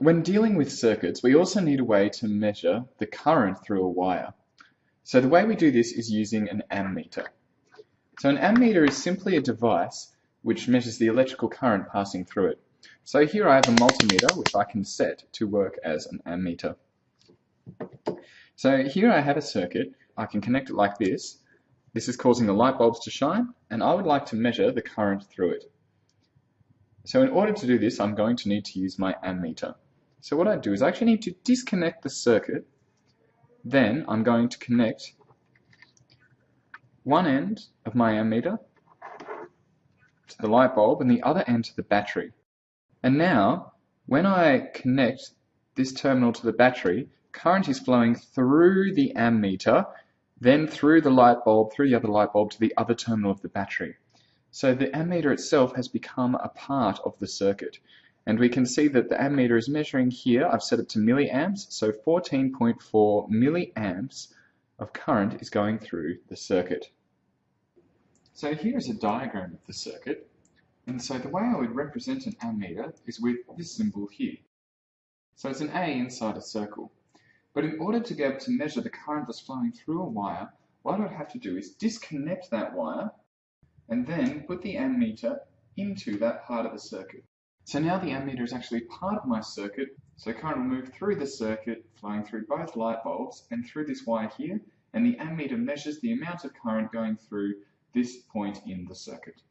When dealing with circuits, we also need a way to measure the current through a wire. So the way we do this is using an ammeter. So an ammeter is simply a device which measures the electrical current passing through it. So here I have a multimeter which I can set to work as an ammeter. So here I have a circuit, I can connect it like this. This is causing the light bulbs to shine and I would like to measure the current through it. So in order to do this I'm going to need to use my ammeter. So what I do is I actually need to disconnect the circuit then I'm going to connect one end of my ammeter to the light bulb and the other end to the battery. And now, when I connect this terminal to the battery, current is flowing through the ammeter, then through the light bulb, through the other light bulb to the other terminal of the battery. So the ammeter itself has become a part of the circuit. And we can see that the ammeter is measuring here, I've set it to milliamps, so 14.4 milliamps of current is going through the circuit. So here is a diagram of the circuit, and so the way I would represent an ammeter is with this symbol here. So it's an A inside a circle. But in order to be able to measure the current that's flowing through a wire, what I'd have to do is disconnect that wire and then put the ammeter into that part of the circuit. So now the ammeter is actually part of my circuit, so current will move through the circuit, flowing through both light bulbs and through this wire here, and the ammeter measures the amount of current going through this point in the circuit.